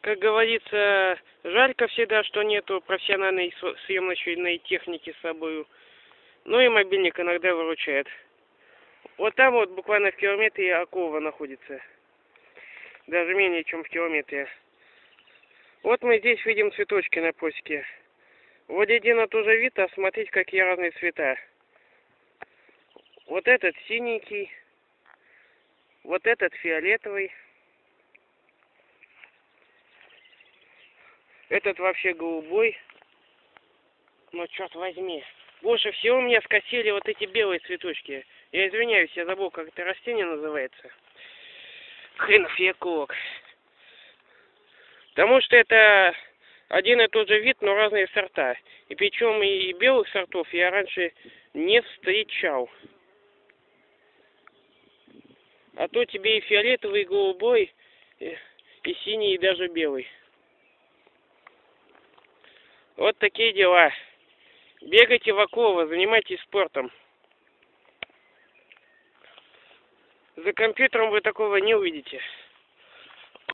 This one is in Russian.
как говорится, жалько всегда, что нету профессиональной съемочной техники с собой. Ну и мобильник иногда выручает. Вот там вот буквально в километре Акова находится. Даже менее, чем в километре. Вот мы здесь видим цветочки на просеке. Вот один и тот же вид, а смотрите, какие разные цвета. Вот этот синенький, вот этот фиолетовый. Этот вообще голубой. Но черт возьми. Больше всего меня скосили вот эти белые цветочки. Я извиняюсь, я забыл, как это растение называется. Хренов яколог. Потому что это один и тот же вид, но разные сорта. И причем и белых сортов я раньше не встречал. А то тебе и фиолетовый, и голубой, и, и синий, и даже белый. Вот такие дела. Бегайте в оковы, занимайтесь спортом. За компьютером вы такого не увидите.